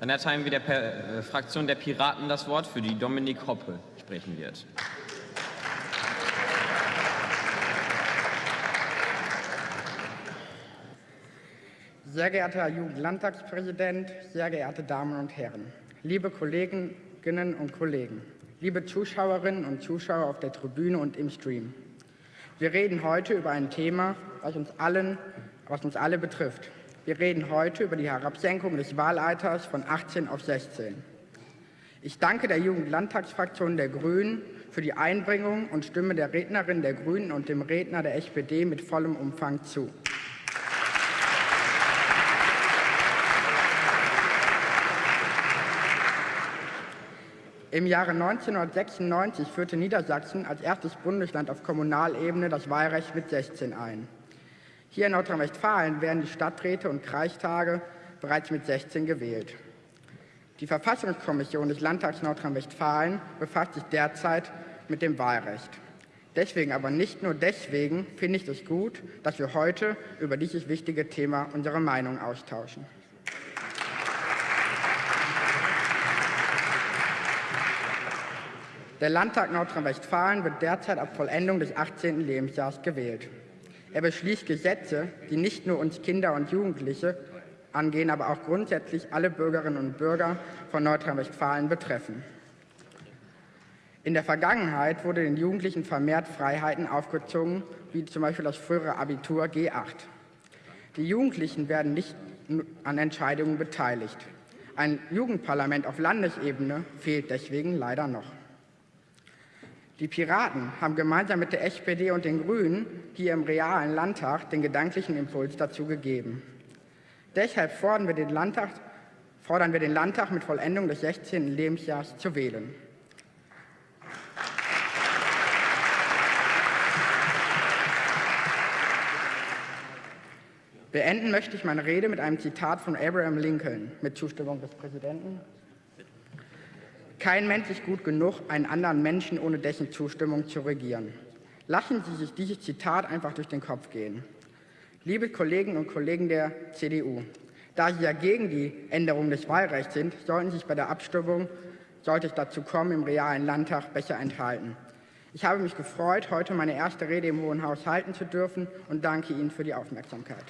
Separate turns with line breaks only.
Dann erteilen wir der per äh, Fraktion der Piraten das Wort, für die Dominik Hoppe sprechen wird.
Sehr geehrter Herr Jugendlandtagspräsident, sehr geehrte Damen und Herren, liebe Kolleginnen und Kollegen, liebe Zuschauerinnen und Zuschauer auf der Tribüne und im Stream. Wir reden heute über ein Thema, was uns, allen, was uns alle betrifft. Wir reden heute über die Herabsenkung des Wahlalters von 18 auf 16. Ich danke der Jugendlandtagsfraktion der Grünen für die Einbringung und stimme der Rednerin der Grünen und dem Redner der SPD mit vollem Umfang zu. Im Jahre 1996 führte Niedersachsen als erstes Bundesland auf Kommunalebene das Wahlrecht mit 16 ein. Hier in Nordrhein-Westfalen werden die Stadträte und Kreistage bereits mit 16 gewählt. Die Verfassungskommission des Landtags Nordrhein-Westfalen befasst sich derzeit mit dem Wahlrecht. Deswegen, aber nicht nur deswegen, finde ich es gut, dass wir heute über dieses wichtige Thema unsere Meinung austauschen. Der Landtag Nordrhein-Westfalen wird derzeit ab Vollendung des 18. Lebensjahres gewählt. Er beschließt Gesetze, die nicht nur uns Kinder und Jugendliche angehen, aber auch grundsätzlich alle Bürgerinnen und Bürger von Nordrhein-Westfalen betreffen. In der Vergangenheit wurde den Jugendlichen vermehrt Freiheiten aufgezogen, wie zum Beispiel das frühere Abitur G8. Die Jugendlichen werden nicht an Entscheidungen beteiligt. Ein Jugendparlament auf Landesebene fehlt deswegen leider noch. Die Piraten haben gemeinsam mit der SPD und den Grünen hier im realen Landtag den gedanklichen Impuls dazu gegeben. Deshalb fordern wir den Landtag, fordern wir den Landtag mit Vollendung des 16. Lebensjahres zu wählen. Beenden möchte ich meine Rede mit einem Zitat von Abraham Lincoln mit Zustimmung des Präsidenten. Kein Mensch ist gut genug, einen anderen Menschen ohne dessen Zustimmung zu regieren. Lassen Sie sich dieses Zitat einfach durch den Kopf gehen. Liebe Kolleginnen und Kollegen der CDU, da Sie ja gegen die Änderung des Wahlrechts sind, sollten Sie sich bei der Abstimmung, sollte es dazu kommen, im realen Landtag besser enthalten. Ich habe mich gefreut, heute meine erste Rede im Hohen Haus halten zu dürfen und danke Ihnen für die Aufmerksamkeit.